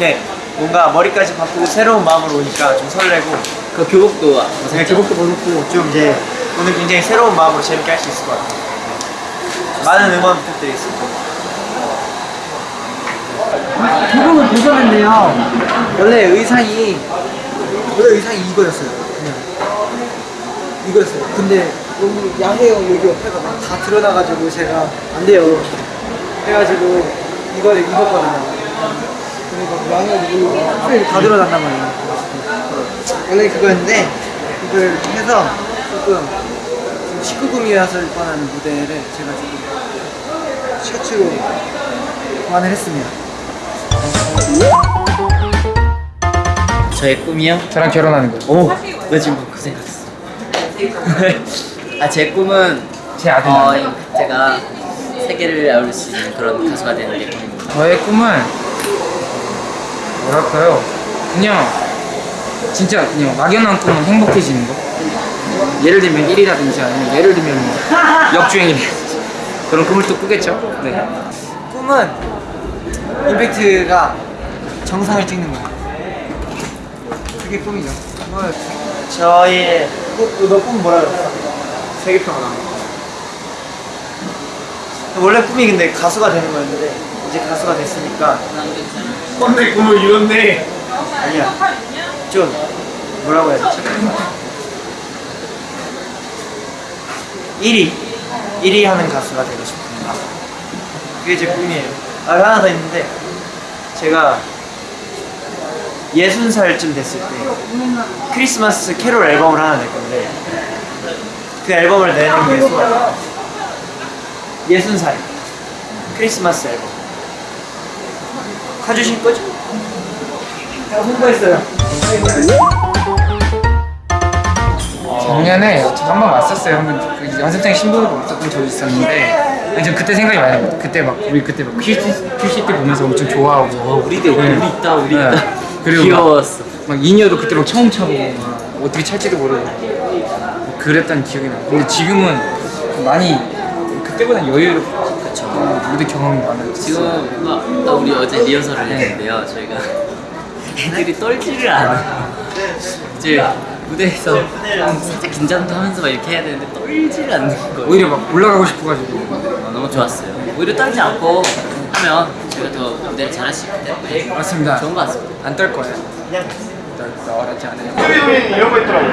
이렇게 뭔가 머리까지 바꾸고 새로운 마음으로 오니까 좀 설레고 그 교복도 네, 교복도 벗었고 좀 이제 오늘 굉장히 새로운 마음으로 재밌게 할 수 있을 것 같아요. 많은 응원 부탁드리겠습니다. 교복을 벗었는데요. 원래 의상이 원래 의상이 이거였어요. 그냥 이거였어요. 근데 너무 야해요 여기 옆에가 막 다 드러나가지고 제가 안 돼요. 해가지고 이거를 입었거든요. 풀이 다 드러난단 말이에요. 원래 그거였는데 이걸 해서 조금 19금이어서 뻔한 무대를 제가 조금 셔츠로 보완을 했습니다. 저의 꿈이요? 저랑 결혼하는 거. 오, 나 지금 그 생각했어. 아, 제 꿈은 제 아들. 어, 제가 세계를 아울 수 있는 그런 가수가 되는 게 꿈입니다. 저의 꿈은 뭐랄까요? 그냥 진짜 그냥 막연한 꿈은 행복해지는 거. 예를 들면 1이라든지 아니면 예를 들면 뭐 역주행이라든지 그런 꿈을 또 꾸겠죠. 네. 꿈은 임팩트가 정상을 찍는 거야. 그게 꿈이죠. 저희 너꿈 뭐라 그랬어? 세계평화. 원래 꿈이 근데 가수가 되는 거였는데 이제 가수가 됐으니까. 뻔내 꿈을 이뤘네. 아니야. 좀 뭐라고 해야 되지? 1위. 1위 하는 가수가 되고 싶습니다. 그게 제 꿈이에요. 아 하나 더 있는데. 제가 예순 살쯤 됐을 때 크리스마스 캐롤 앨범을 하나 낼 건데 그 앨범을 내는 게 소원이에요. 예순 살. 크리스마스 앨범 가주실 거죠? 제가 홍보했어요 작년에 한번 왔었어요. 한번 그 연습생 신부로 없었던 적이 있었는데 전 그때 생각이 많이 나요. 그때 막 우리 그때 막 퀴즈 퀴즈 때 보면서 엄청 좋아하고 어, 우리 때 우리 있다, 우리 네. 있다. 그리고 귀여웠어. 막, 막 인여도 그때 막 처음 차고 막 어떻게 찰지도 모르고 막 그랬던 기억이 나요. 근데 지금은 많이 그때보다 여유롭고 그쵸. 무대 경험이 많아요. 지금 막, 나 우리 어제 리허설을 했는데요. 저희가 애들이 떨지를 않아요. 이제 무대에서 좀 살짝 긴장도 하면서 막 이렇게 해야 되는데 떨지를 않는 거예요. 오히려 막 올라가고 싶어가지고 어, 너무 좋았어요. 오히려 떨지 않고 하면 저희가 더 무대를 잘할 수 있기 때문에 맞습니다. 좋은 것 같습니다. 안 떨 거예요. 떨 떨지 않아요. 이런 거 있더라고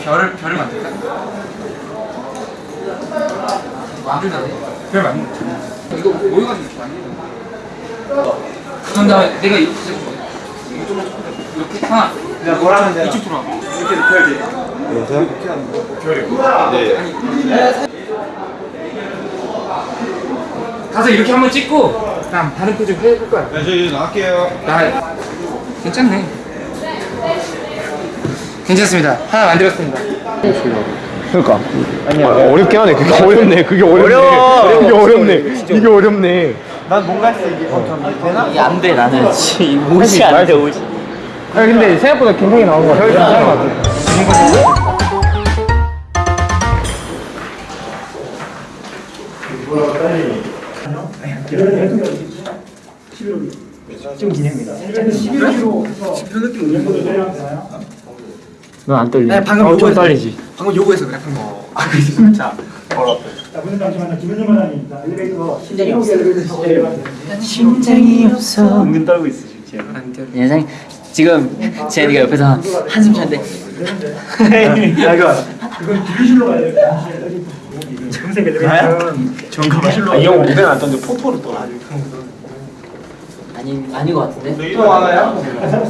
별을 별을 만들까? 만들다 별 만들. 이거 모여가지고 이렇게 만드는 거. 다음에 내가 이렇게 이렇게 하나. 내가 뭘 하면 되나? 이쪽 들어와. 이렇게 높여야 돼 가서 이렇게 한번 찍고 그다음 다른 표정 해볼 거야. 네, 저 이제 나갈게요. 나 괜찮네. 괜찮습니다. 하나 만들었습니다. 그러니까. 아니야. 어렵게 하네. 그게 어렵네. 그게 어렵네. 어려워. 그게 어렵네. 이게 어렵네. 난 뭔가 했어 이게 어, 되나? 이게 안 돼, 나는. 옷이 안 돼, 옷이. 아니 근데 생각보다 굉장히 나온 거 같아. 괜찮은 것 같아. 넌안 떨리니? 네 방금 어, 좀 떨리지. 방금 요거에서 그래 방금 아 그래서 자 자, 무슨 잠시만요. 김현준 마담입니다. 엘리베이터 심장이 없어. 심장이 없어 은근 떨고 있어 지금. 예상 지금 제니가 옆에서 한- 한숨 쉬는데 야 이거 이건 기술로 가야 돼요. 금색 엘리베이터. 정가봐 이형 무대는 안 떴는데 포토를 떠. 아니 아닌 것 같은데 또 하나요? 자,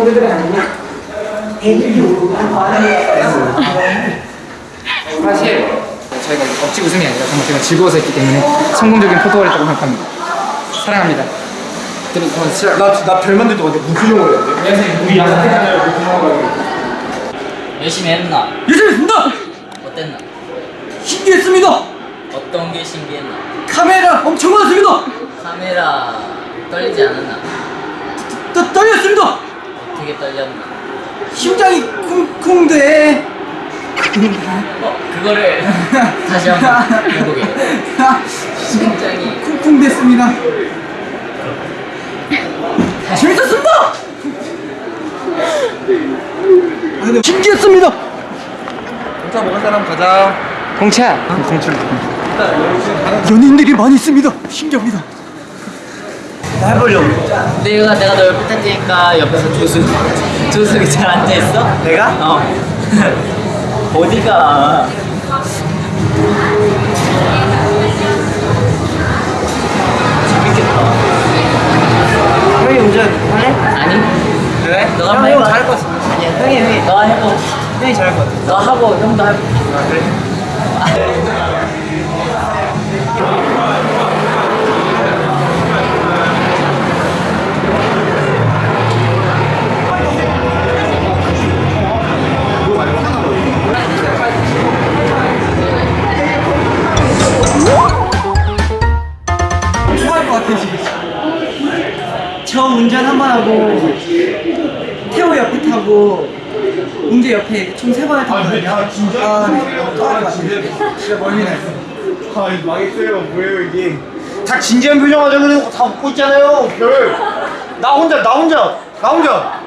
성공들은 아니냐? 사실 저희가 억지 웃음이 아니라 정말 제가 즐거워서 했기 때문에 성공적인 포토월이라고 생각합니다. 사랑합니다. 그리고 저는 진짜 나나 별 만들 동안 무표정으로 해야 돼? 선생님 우리 양산 열심히 했나? 예술입니다. 어땠나? 신기했습니다. 어떤 게 신기했나? 카메라 엄청 많습니다. 카메라 떨리지 않았나? 떠, 떨렸습니다. 어떻게 떨렸나? 심장이 쿵쿵대. 어, 그거를 다시 한번 해보게. 심장이 쿵쿵댔습니다. 재밌었습니다. 신기했습니다. 공차 먹은 사람 가자. 공차. 공차. 연인들이 많이 있습니다. 신기합니다. 해보려고. 내가 내가 너 옆에 탈 테니까 옆에서 조수 조수기 잘 앉아 있어? 내가? 어. 어디가? 재밌겠다. 형이 운전할래? 아니? 왜? 너가 형, 한번 형 해봐. 잘할 것 같아. 아니야, 형이, 형이. 너가 해보. 형이 잘할 것 같아. 너 하고 형도 해보. 아, 그래? 아, 진짜? 아, 같아요. 진짜 멀미 났어. 아 망했어요. 뭐예요 이게? 다 진지한 표정 하자 그래놓고 다 웃고 있잖아요. 별. 나 혼자 나 혼자 나 혼자.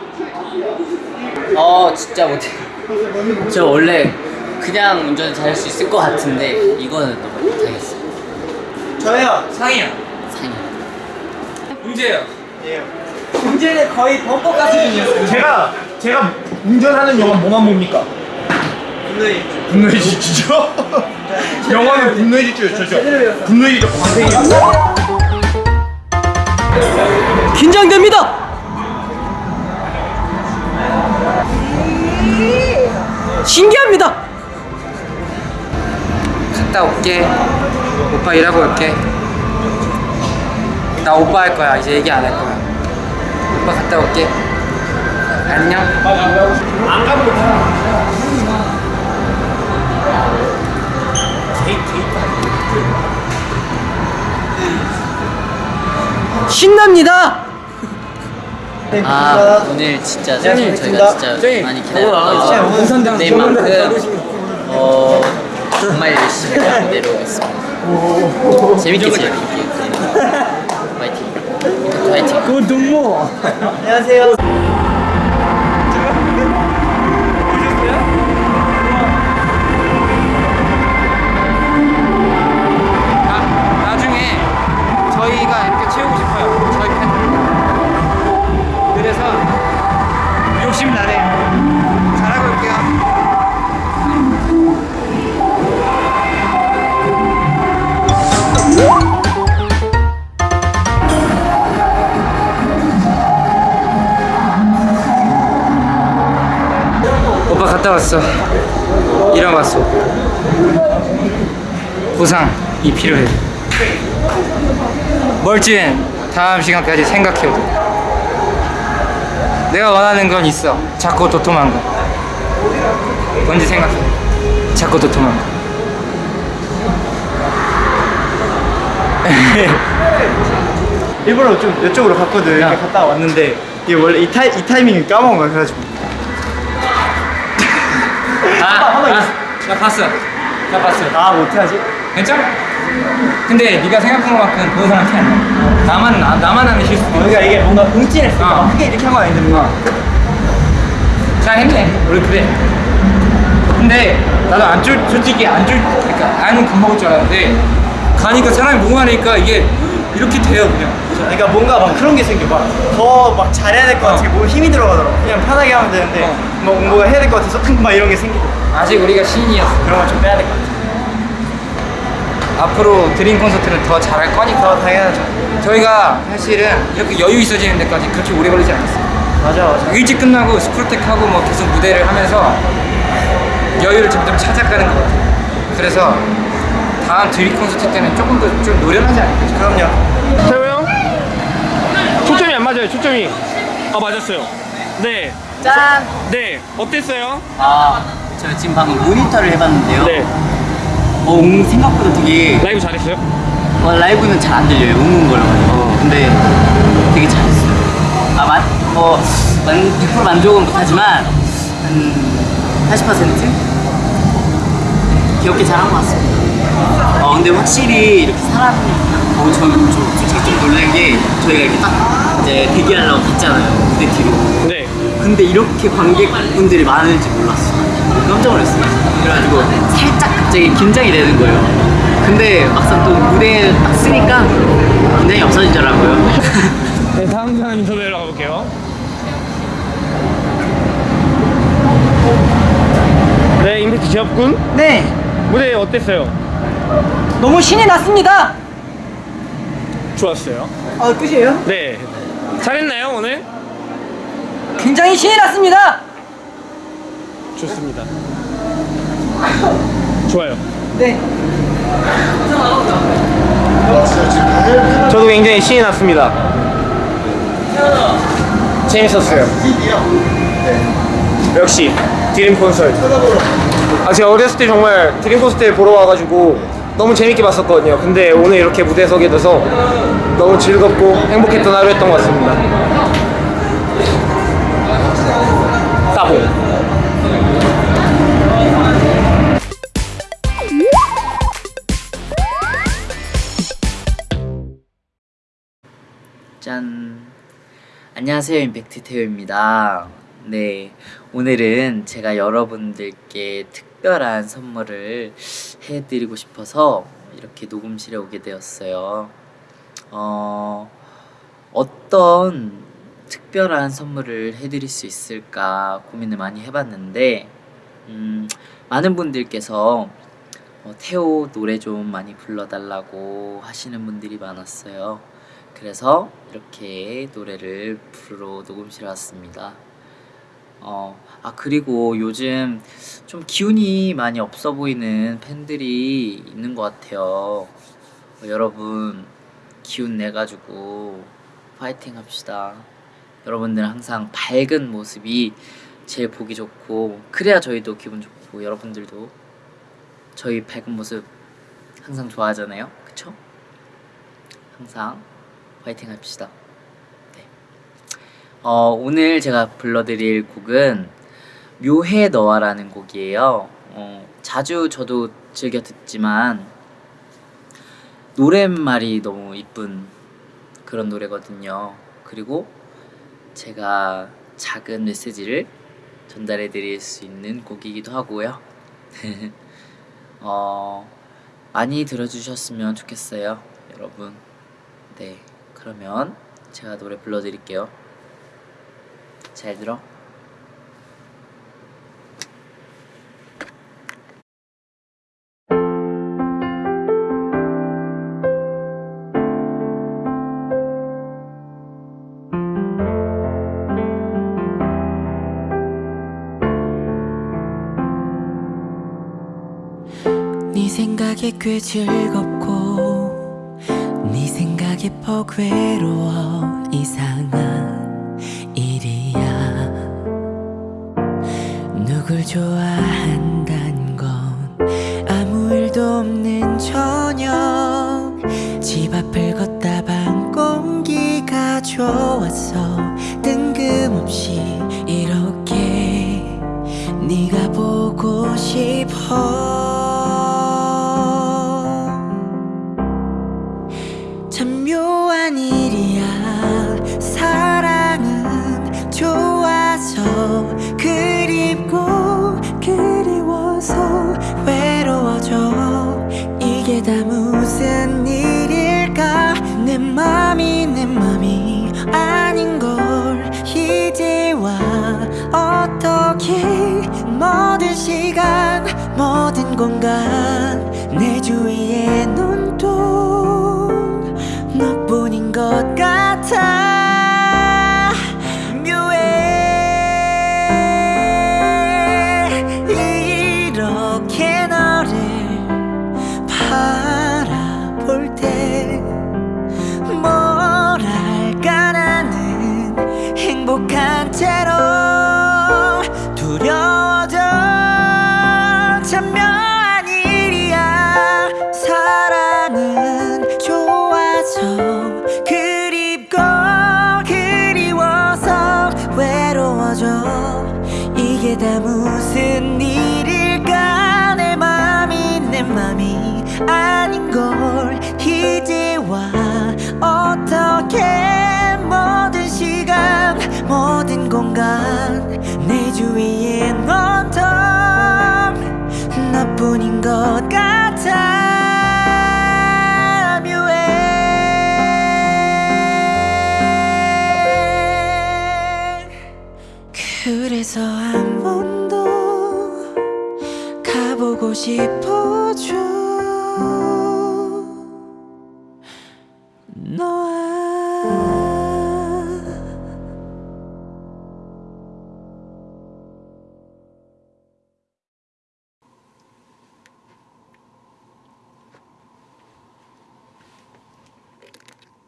어 진짜 못해. 저 원래 그냥 운전 잘할 수 있을 것 같은데 이거는 너무 못하겠어. 저요. 상이야. 상이. 문제예요. 웅재는 거의 범퍼가 수준이었어요. 제가 제가 운전하는 영화 뭐만 봅니까? 분노의 분노의 질주죠? 영화는 분노의 질주죠. 저 분노의 질주 광생이에요. 긴장됩니다. 신기합니다. 갔다 올게. 오빠 일하고 올게. 나 오빠 할 거야. 이제 얘기 안 할 거야. 오빠 갔다 올게. 안녕. 안 가면 신납니다. 아 오늘 진짜 저희가 진짜 많이 기다렸던 원산당 내만큼 어 정말 열심히 내려오겠습니다. 재밌게 재밌게. 파이팅. 파이팅. 그 동무. 안녕하세요. 왔어. 일어났어. 보상이 필요해. 멀찌는 다음 시간까지 생각해도 돼. 내가 원하는 건 있어. 자꾸 도톰한 거. 뭔지 생각해. 자꾸 도톰한 거. 일부러 좀 이쪽으로 갔거든. 이렇게 갔다 왔는데 이게 원래 이, 타이, 이 타이밍을 까먹은 거야. 그래가지고 아, 아, 나 봤어. 나 봤어. 아 못해야지. 괜찮아? 근데 네가 생각한 것만큼 그런 사람 티 아니야. 나만 나, 나만 하는 실수. 그러니까 이게 뭔가 움찔했어. 어. 막 크게 이렇게 한 건 아닌데 뭔가. 잘 했네. 우리 그래. 근데 나도 안 쫄, 솔직히 안 쫄, 그러니까 안은 겁먹을 줄 알았는데 가니까 사람이 많으니까 이게 이렇게 돼요 그냥. 그러니까 뭔가 막 그런 게 생겨. 막 더 막 잘해야 될 것 같은 게 몸에 힘이 들어가더라고. 그냥 편하게 하면 되는데 어. 뭐 뭔가 해야 될 것 같아서 막 이런 게 생기고 아직 우리가 신이었어. 그런 걸 좀 빼야 될 것 같아. 앞으로 드림 콘서트는 더 잘할 거니까. 더 당연하죠. 저희가 사실은 이렇게 여유 있어지는 데까지 그렇게 오래 걸리지 않았어요. 맞아 맞아 일찍 끝나고 스쿨텍하고 뭐 계속 무대를 하면서 여유를 점점 찾아가는 것 같아요. 그래서 다음 드립 콘서트 때는 조금 더 좀 노련하지 않을까 싶어요. 그럼요 태호 형? 초점이 안 맞아요 초점이 아 맞았어요 네 짠! 네 어땠어요? 아, 제가 지금 방금 모니터를 해봤는데요. 네 어, 음, 생각보다 되게 라이브 잘했어요? 어, 라이브는 잘 안 들려요. 웅웅 거려가지고. 근데 되게 잘했어요. 아, 만, 뭐, 만, 100% 만족은 못하지만, 한 80%? 귀엽게 잘한 것 같습니다. 어, 근데 확실히 이렇게 사람, 어, 저, 저 솔직히 좀 놀란 게, 저희가 이렇게 딱 이제 대기하려고 갔잖아요. 무대 뒤로. 네 근데 이렇게 관객분들이 많을지 몰랐어. 깜짝 놀랐어요. 그래가지고 살짝 갑자기 긴장이 되는 거예요. 근데 막상 또 무대에 딱 쓰니까 긴장이 없어지더라고요. 네, 다음 사람 인터뷰로 가볼게요. 네, 임팩트 제업군. 네 무대 어땠어요? 너무 신이 났습니다 좋았어요. 아 끝이에요? 네. 잘했나요, 오늘? 굉장히 신이 났습니다 좋습니다. 좋아요. 네 저도 굉장히 신이 났습니다. 재밌었어요. 역시 드림 콘서트. 아 제가 어렸을 때 정말 드림 콘서트 보러 와가지고 너무 재밌게 봤었거든요. 근데 오늘 이렇게 무대에 서게 돼서 너무 즐겁고 행복했던 하루였던 것 같습니다. 따봉. 짠. 안녕하세요. 임팩트 태우입니다. 네. 오늘은 제가 여러분들께 특 별한 선물을 해드리고 싶어서 이렇게 녹음실에 오게 되었어요. 어, 어떤 특별한 선물을 해드릴 수 있을까 고민을 많이 해봤는데, 음, 많은 분들께서 어, 태호 노래 좀 많이 불러달라고 하시는 분들이 많았어요. 그래서 이렇게 노래를 부르러 녹음실에 왔습니다. 어, 아, 그리고 요즘 좀 기운이 많이 없어 보이는 팬들이 있는 것 같아요. 어, 여러분, 기운 내가지고 파이팅 합시다. 여러분들 항상 밝은 모습이 제일 보기 좋고, 그래야 저희도 기분 좋고, 여러분들도 저희 밝은 모습 항상 좋아하잖아요. 그쵸? 항상 화이팅 합시다. 네. 어, 오늘 제가 불러드릴 곡은 묘해 너와라는 곡이에요. 어, 자주 저도 즐겨 듣지만 노랫말이 너무 이쁜 그런 노래거든요. 그리고 제가 작은 메시지를 전달해 드릴 수 있는 곡이기도 하고요. 어, 많이 들어주셨으면 좋겠어요, 여러분. 네, 그러면 제가 노래 불러드릴게요. 잘 들어. 네 생각에 꽤 즐겁고 네 생각에 퍽 외로워 이상한 누굴 좋아한단 건 아무 일도 없는 저녁. 집 앞을 걷다 방 공기가 좋았어 뜬금없이 이렇게 네가 보고 싶어 공간 내 주위에